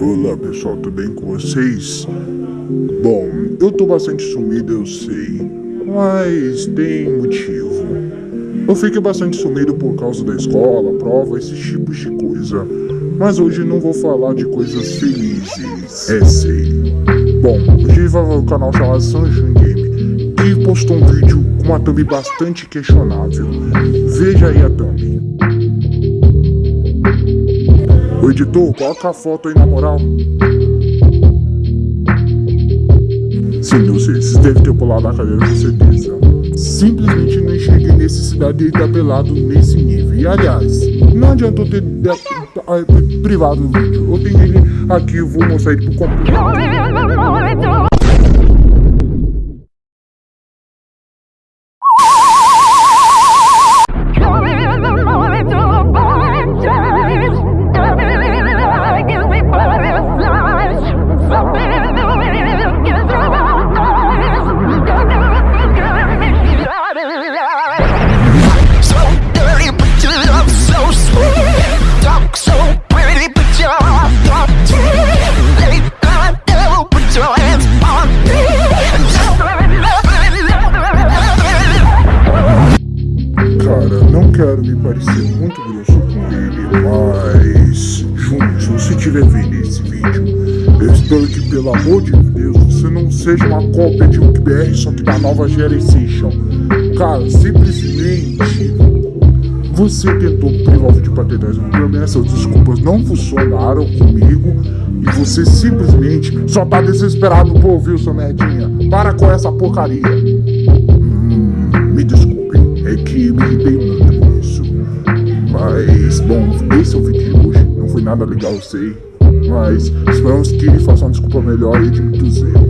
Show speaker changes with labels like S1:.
S1: Olá pessoal, tudo bem com vocês? Bom, eu tô bastante sumido, eu sei, mas tem motivo. Eu fiquei bastante sumido por causa da escola, prova, esses tipos de coisa. Mas hoje não vou falar de coisas felizes, é sei. Bom, hoje vai o canal chamado Sanjun Game, que postou um vídeo com uma thumb bastante questionável. Veja aí a thumb. Ô editor, coloca a foto aí na moral. Sim, eu sei, vocês devem ter pulado na cadeira com certeza. Simplesmente não enxerguei necessidade de estar pelado nesse nível. E aliás, não adianta eu ter privado o vídeo. Eu tenho ele aqui, eu vou mostrar ele pro completo. Quero me parecer muito grosso com ele, mas... Júnior, se você estiver vendo esse vídeo, eu espero que, pelo amor de Deus, você não seja uma cópia de UKBR, só que da nova geração. Cara, simplesmente... Você tentou privar vídeo pra ter 10 promessas, desculpas não funcionaram comigo e você simplesmente só tá desesperado por ouvir seu merdinha. Para com essa porcaria. Hum, me desculpe, é que me irritei muito. Nada legal, sei. Mas esperamos que ele faça uma desculpa melhor e de muitos erros.